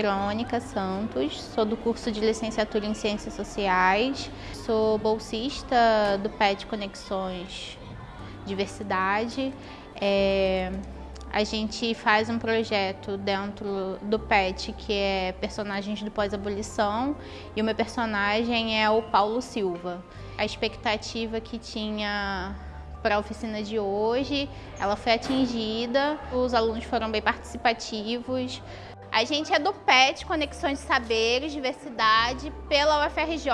Verônica Santos, sou do curso de licenciatura em Ciências Sociais, sou bolsista do PET Conexões Diversidade. É, a gente faz um projeto dentro do PET que é personagens do pós-abolição e o meu personagem é o Paulo Silva. A expectativa que tinha para a oficina de hoje, ela foi atingida, os alunos foram bem participativos. A gente é do PET, Conexões de Saberes, Diversidade, pela UFRJ.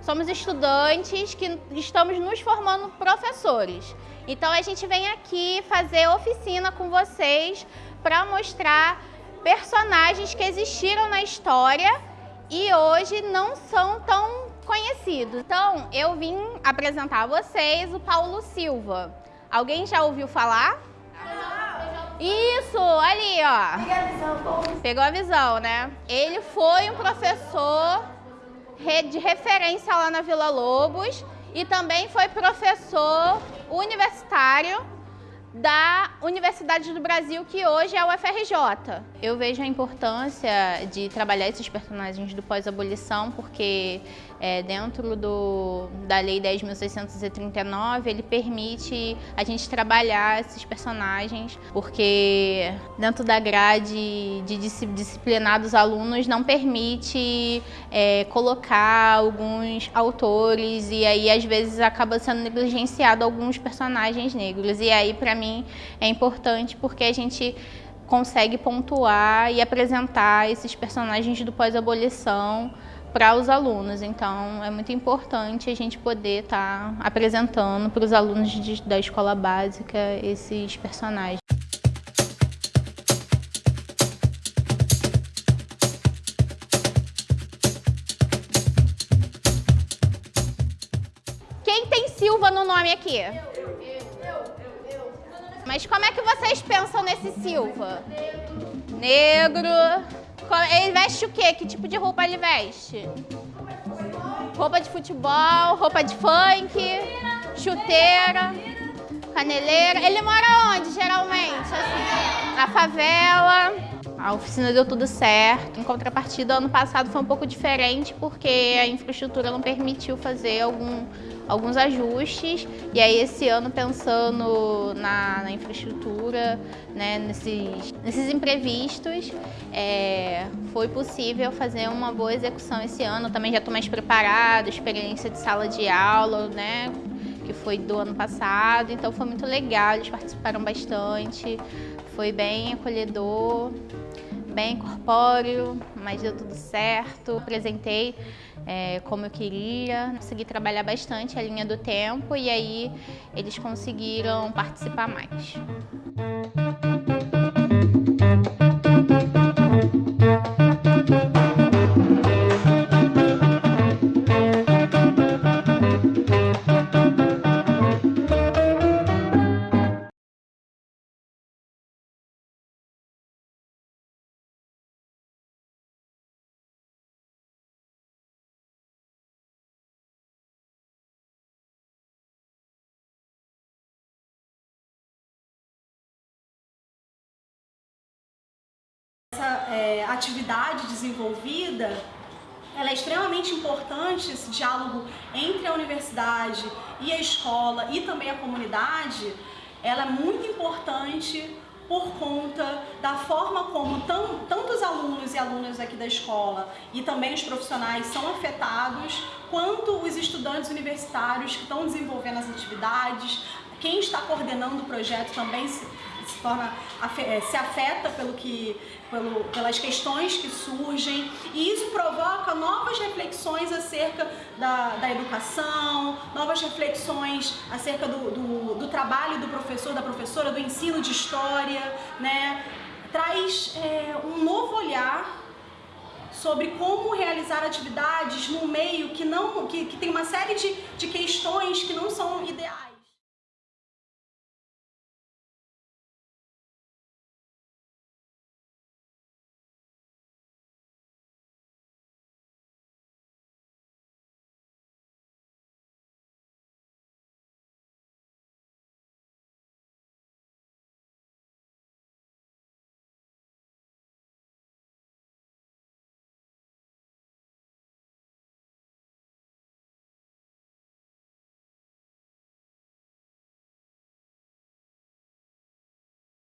Somos estudantes que estamos nos formando professores. Então a gente vem aqui fazer oficina com vocês para mostrar personagens que existiram na história e hoje não são tão conhecidos. Então eu vim apresentar a vocês o Paulo Silva. Alguém já ouviu falar? Isso, ali, ó. Pegou a visão, né? Ele foi um professor de referência lá na Vila Lobos e também foi professor universitário da Universidade do Brasil, que hoje é o UFRJ. Eu vejo a importância de trabalhar esses personagens do pós-abolição, porque é, dentro do, da Lei 10.639, ele permite a gente trabalhar esses personagens, porque dentro da grade de disciplinar dos alunos não permite é, colocar alguns autores e aí às vezes acaba sendo negligenciado alguns personagens negros. E aí, para mim, é importante porque a gente consegue pontuar e apresentar esses personagens do pós-abolição para os alunos. Então, é muito importante a gente poder estar tá apresentando para os alunos de, da escola básica esses personagens. Quem tem Silva no nome aqui? Mas como é que vocês pensam nesse Silva? Negro. Negro. Ele veste o quê? Que tipo de roupa ele veste? Roupa de futebol, roupa de funk, chuteira, caneleira. Ele mora onde, geralmente? Assim, na favela. A oficina deu tudo certo. Em contrapartida, ano passado foi um pouco diferente porque a infraestrutura não permitiu fazer algum, alguns ajustes. E aí esse ano pensando na, na infraestrutura, né, nesses, nesses imprevistos, é, foi possível fazer uma boa execução esse ano. Também já estou mais preparada, experiência de sala de aula, né? que foi do ano passado, então foi muito legal, eles participaram bastante, foi bem acolhedor, bem corpóreo, mas deu tudo certo, apresentei é, como eu queria, consegui trabalhar bastante a linha do tempo e aí eles conseguiram participar mais. Atividade desenvolvida ela é extremamente importante, esse diálogo entre a universidade e a escola e também a comunidade, ela é muito importante por conta da forma como tantos alunos e alunas aqui da escola e também os profissionais são afetados, quanto os estudantes universitários que estão desenvolvendo as atividades, quem está coordenando o projeto também se, torna, eh, se afeta pelo que, pelo, pelas questões que surgem e isso provoca novas reflexões acerca da, da educação, novas reflexões acerca do, do, do, trabalho do professor, da professora, do ensino de história, né? traz é, um novo olhar sobre como realizar atividades num meio que, não, que, que tem uma série de, de questões que não são ideais.